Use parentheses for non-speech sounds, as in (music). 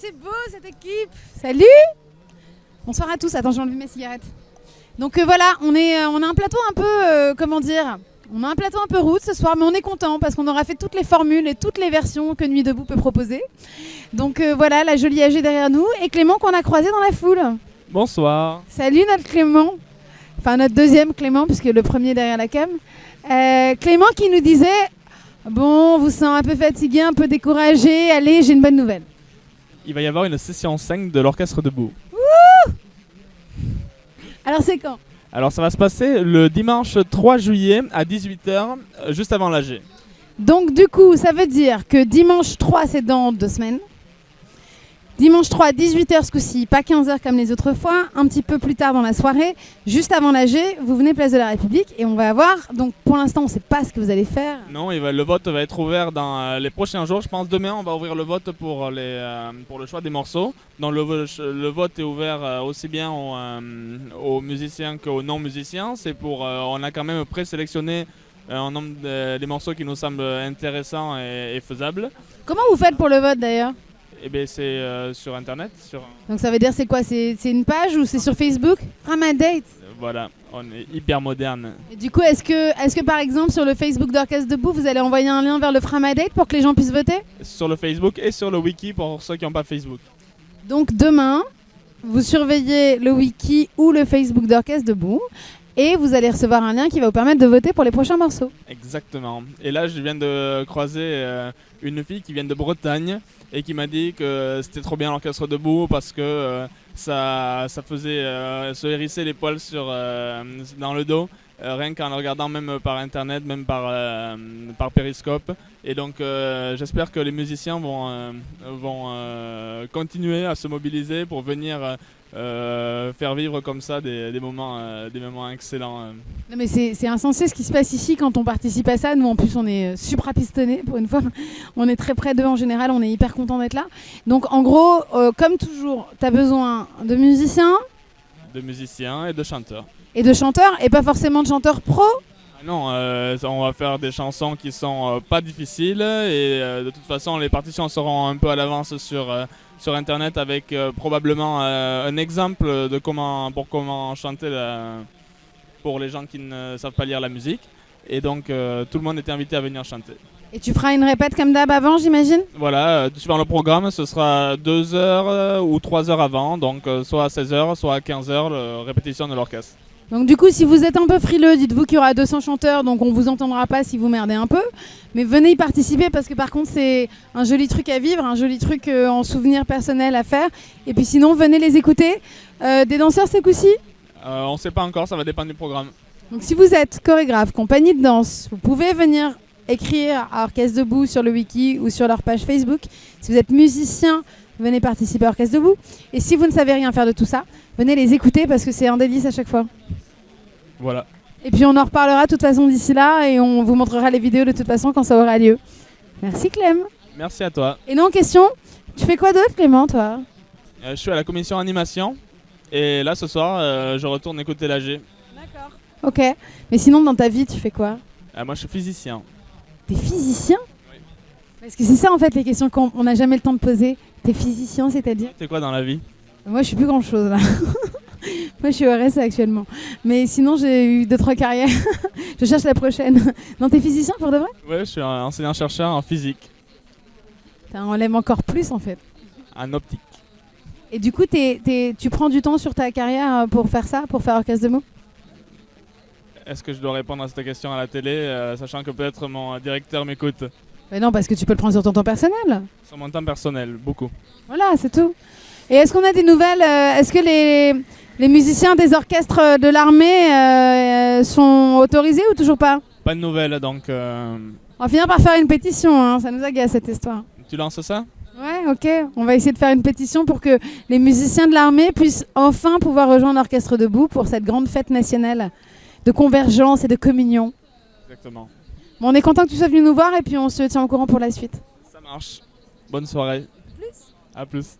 c'est beau cette équipe Salut Bonsoir à tous, attends j'ai enlevé mes cigarettes. Donc euh, voilà, on, est, euh, on a un plateau un peu, euh, comment dire, on a un plateau un peu route ce soir, mais on est content parce qu'on aura fait toutes les formules et toutes les versions que Nuit Debout peut proposer. Donc euh, voilà, la jolie AG derrière nous et Clément qu'on a croisé dans la foule. Bonsoir. Salut notre Clément, enfin notre deuxième Clément puisque le premier derrière la cam. Euh, Clément qui nous disait, bon, on vous sent un peu fatigué, un peu découragé, allez, j'ai une bonne nouvelle. Il va y avoir une session 5 de l'orchestre debout. Alors c'est quand? Alors ça va se passer le dimanche 3 juillet à 18h, euh, juste avant l'AG. Donc du coup, ça veut dire que dimanche 3, c'est dans deux semaines? Dimanche 3, 18h ce coup-ci, pas 15h comme les autres fois, un petit peu plus tard dans la soirée, juste avant l'AG, vous venez place de la République et on va avoir, donc pour l'instant on ne sait pas ce que vous allez faire. Non, le vote va être ouvert dans euh, les prochains jours. Je pense demain on va ouvrir le vote pour, les, euh, pour le choix des morceaux. Donc le, vo- le vote est ouvert euh, aussi bien aux, aux musiciens qu'aux non-musiciens. C'est pour, on a quand même présélectionné un nombre de, des morceaux qui nous semblent intéressants et, et faisables. Comment vous faites pour le vote d'ailleurs? Et bien c'est euh, sur internet, sur Donc ça veut dire c'est quoi? C'est c'est une page ou c'est sur Facebook? From a date. Voilà, on est hyper moderne. Et du coup, est-ce que, est que par exemple sur le Facebook d'Orchestre Debout, vous allez envoyer un lien vers le From a date pour que les gens puissent voter? Sur le Facebook et sur le wiki pour ceux qui n'ont pas Facebook. Donc demain, vous surveillez le wiki ou le Facebook d'Orchestre Debout et vous allez recevoir un lien qui va vous permettre de voter pour les prochains morceaux. Exactement. Et là, je viens de croiser euh, une fille qui vient de Bretagne et qui m'a dit que c'était trop bien l'orchestre debout parce que euh, ça, ça faisait euh, se hérisser les poils dans le dos, euh, rien qu'en regardant même par internet, même par, euh, par périscope. Et donc, euh, j'espère que les musiciens vont, vont continuer à se mobiliser pour venir faire vivre comme ça des, des moments, des moments excellents. Non mais c'est insensé ce qui se passe ici quand on participe à ça. Nous en plus on est euh, suprapistonnés pour une fois. (laughs) On est très près d'eux en général, on est hyper content d'être là. Donc en gros, comme toujours, tu as besoin de musiciens de musiciens et de chanteurs. et de chanteurs et pas forcément de chanteurs pro. Ah Non, euh, on va faire des chansons qui sont euh, pas difficiles et euh, de toute façon les partitions seront un peu à l'avance sur, sur internet avec probablement un exemple de comment, pour comment chanter la- pour les gens qui ne savent pas lire la musique. Et donc tout le monde est invité à venir chanter. Et tu feras une répète comme d'hab avant, j'imagine Voilà, euh, suivant le programme, ce sera 2 heures euh, ou 3 heures avant, donc euh, soit à 16h, soit à 15h, la répétition de l'orchestre. Donc du coup, si vous êtes un peu frileux, dites-vous qu'il y aura 200 chanteurs, donc on vous entendra pas si vous merdez un peu. Mais venez y participer parce que par contre, c'est un joli truc à vivre, un joli truc euh, en souvenir personnel à faire. Et puis sinon, venez les écouter. Euh, des danseurs, ce coup-ci Euh, on ne sait pas encore, ça va dépendre du programme. Donc si vous êtes chorégraphe, compagnie de danse, vous pouvez venir écrire à Orchestre Debout sur le wiki ou sur leur page Facebook. Si vous êtes musicien, venez participer à Orchestre Debout. Et si vous ne savez rien faire de tout ça, venez les écouter parce que c'est un délice à chaque fois. Voilà. Et puis on en reparlera de toute façon d'ici là et on vous montrera les vidéos de toute façon quand ça aura lieu. Merci Clem. Merci à toi. Et non, question, tu fais quoi d'autre Clément toi? Euh, je suis à la commission animation et là ce soir euh, je retourne écouter l'AG. D'accord. Ok. Mais sinon dans ta vie tu fais quoi? Euh, moi je suis physicien. T'es physicien Parce que c'est ça en fait les questions qu'on on n'a jamais le temps de poser. T'es physicien c'est-à-dire C'est quoi dans la vie Moi je suis plus grand chose là. (laughs) Moi je suis au RSA actuellement. Mais sinon j'ai eu deux trois carrières. (laughs) je cherche la prochaine. Non t'es physicien pour de vrai Ouais, je suis un enseignant-chercheur en physique, On l'aime encore plus en fait. en optique. Et du coup, t'es- t'es- tu prends du temps sur ta carrière euh, pour faire ça, pour faire Orchestre de mots? Est-ce que je dois répondre à cette question à la télé, euh, sachant que peut-être mon directeur m'écoute Mais non, parce que tu peux le prendre sur ton temps personnel. Sur mon temps personnel, beaucoup. Voilà, c'est tout. Et est-ce qu'on a des nouvelles euh, Est-ce que les, les musiciens des orchestres de l'armée euh, sont autorisés ou toujours pas? Pas de nouvelles, donc On va finir par faire une pétition, hein, ça nous agace cette histoire. tu lances ça? Ouais, ok. On va essayer de faire une pétition pour que les musiciens de l'armée puissent enfin pouvoir rejoindre l'Orchestre debout pour cette grande fête nationale de convergence et de communion. Exactement. Bon, on est content que tu sois venu nous voir et puis on se tient au courant pour la suite. Ça marche. Bonne soirée. Plus. À plus.